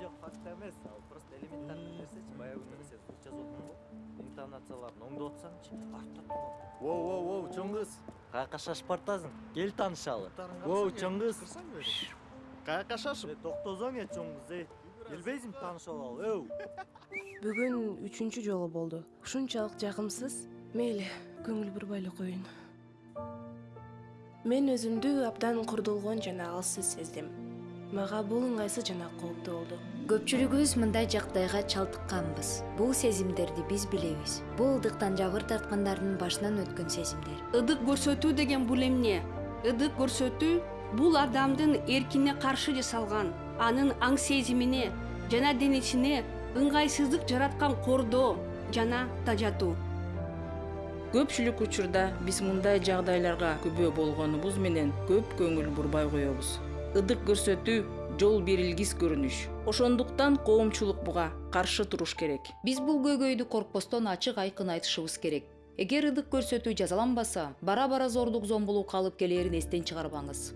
жок факт эмес. Ал просто элементарный нерсечи баягы күнү эле сен жазып атпаңбы интонацияларын оңдоп атсаңчы артта воу воу воу чоң кыз каяка шашып бартасың кел таанышалы воу чоң каяка шашып. Э, токтосоң э чоң кыз эй келбейсиңби таанышып алалы өу. Бүгүн үчүнчү жолу болду. Ушунчалык жакымсыз мейли көңүл бурбай эле коеюн мен өзүмдү абдан курдулгон жана алсыз сездим мага бул ыңгайсыз жана кооптуу болду. Көпчүлүгүбүз мындай жагдайга чалдыкканбыз бул сезимдерди биз билебиз. Бул ылдыктан жабыр тарткандардын башынан өткөн сезимдер. Ыдык көрсөтүү деген бул эмне? Ыдык көрсөтүү бул адамдын эркине каршы жасалган анын аң сезимине жана денесине ыңгайсыздык жараткан кордоо жана тажатуу. Көпчүлүк учурда биз мындай жагдайларга күбө болгонубуз менен көп көңүл бурбай коебуз ыдык көрсөтүү жол берилгис көрүнүш. Ошондуктан коомчулук буга каршы туруш керек. Биз бул көйгөйдү коркпостон ачык айкын айтышыбыз керек. Эгер ыдык көрсөтүү жазаланбаса бара бара зордук зомбулукка алып келээрин эстен чыгарбаңыз